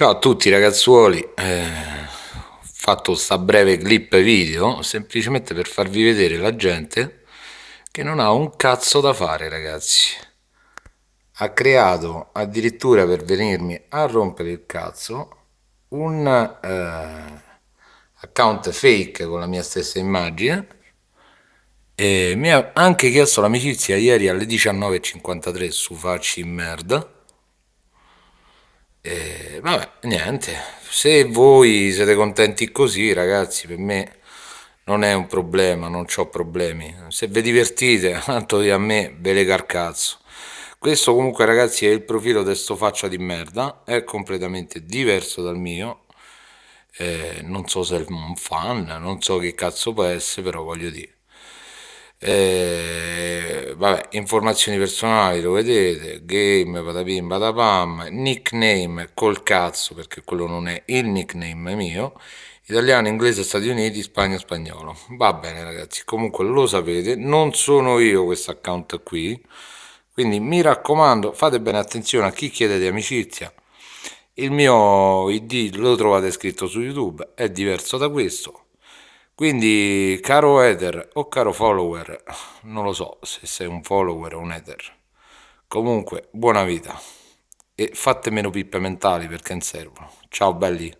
Ciao a tutti ragazzuoli, eh, ho fatto sta breve clip video semplicemente per farvi vedere la gente che non ha un cazzo da fare ragazzi. Ha creato addirittura per venirmi a rompere il cazzo un eh, account fake con la mia stessa immagine. E mi ha anche chiesto l'amicizia ieri alle 19.53 su Facci in merda e vabbè, niente, se voi siete contenti così, ragazzi, per me non è un problema, non ho problemi. Se vi divertite, tanto a me ve le carcazzo. Questo comunque, ragazzi, è il profilo di sto faccia di merda, è completamente diverso dal mio. Eh, non so se è un fan, non so che cazzo può essere, però voglio dire. Eh, vabbè, informazioni personali lo vedete, game, patapim, patapam, nickname col cazzo perché quello non è il nickname mio, italiano, inglese, Stati Uniti, Spagna, spagnolo. Va bene ragazzi, comunque lo sapete, non sono io questo account qui, quindi mi raccomando fate bene attenzione a chi chiede di amicizia, il mio id lo trovate scritto su youtube, è diverso da questo, quindi, caro Ether o caro follower, non lo so se sei un follower o un Ether, comunque buona vita e fate meno pippe mentali perché non servono. Ciao belli!